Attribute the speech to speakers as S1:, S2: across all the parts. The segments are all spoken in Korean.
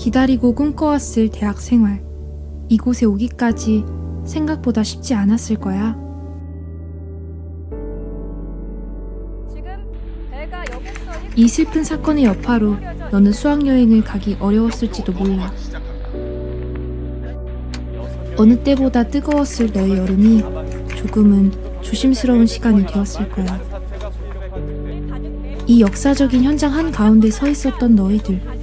S1: 기다리고 꿈꿔왔을 대학 생활. 이곳에 오기까지 생각보다 쉽지 않았을 거야. 이 슬픈 사건의 여파로 너는 수학여행을 가기 어려웠을지도 몰라. 어느 때보다 뜨거웠을 너의 여름이 조금은 조심스러운 시간이 되었을 거야. 이 역사적인 현장 한가운데 서 있었던 너희들.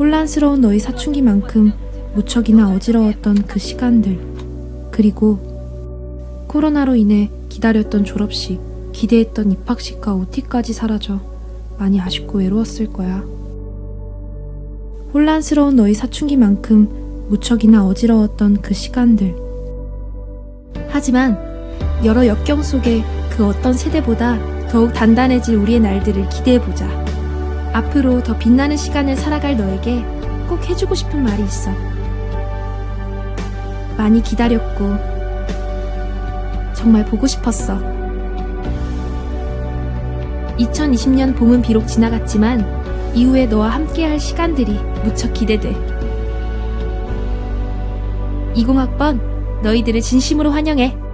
S1: 혼란스러운 너희 사춘기만큼 무척이나 어지러웠던 그 시간들. 그리고 코로나로 인해 기다렸던 졸업식, 기대했던 입학식과 OT까지 사라져 많이 아쉽고 외로웠을 거야. 혼란스러운 너희 사춘기만큼 무척이나 어지러웠던 그 시간들. 하지만 여러 역경 속에 그 어떤 세대보다 더욱 단단해질 우리의 날들을 기대해보자. 앞으로 더 빛나는 시간을 살아갈 너에게 꼭 해주고 싶은 말이 있어. 많이 기다렸고, 정말 보고 싶었어. 2020년 봄은 비록 지나갔지만, 이후에 너와 함께할 시간들이 무척 기대돼. 20학번, 너희들을 진심으로 환영해.